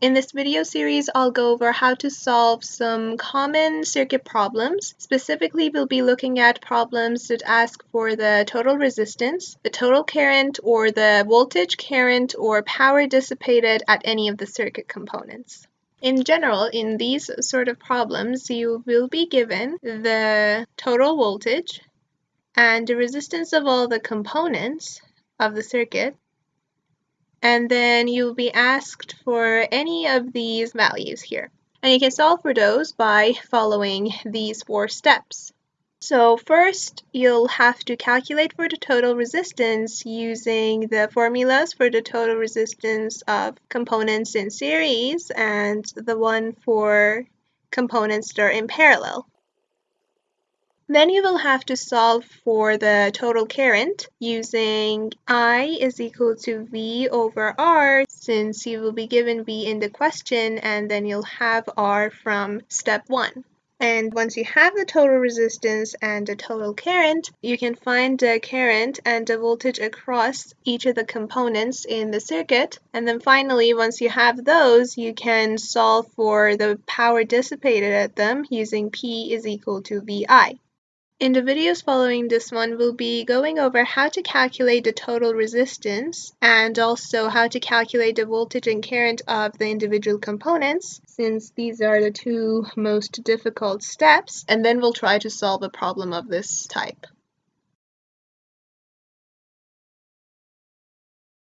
In this video series, I'll go over how to solve some common circuit problems. Specifically, we'll be looking at problems that ask for the total resistance, the total current, or the voltage, current, or power dissipated at any of the circuit components. In general, in these sort of problems, you will be given the total voltage and the resistance of all the components of the circuit and then you'll be asked for any of these values here. And you can solve for those by following these four steps. So first, you'll have to calculate for the total resistance using the formulas for the total resistance of components in series and the one for components that are in parallel. Then you will have to solve for the total current using I is equal to V over R since you will be given V in the question and then you'll have R from step 1. And once you have the total resistance and the total current, you can find the current and the voltage across each of the components in the circuit. And then finally, once you have those, you can solve for the power dissipated at them using P is equal to VI. In the videos following this one, we'll be going over how to calculate the total resistance and also how to calculate the voltage and current of the individual components, since these are the two most difficult steps, and then we'll try to solve a problem of this type.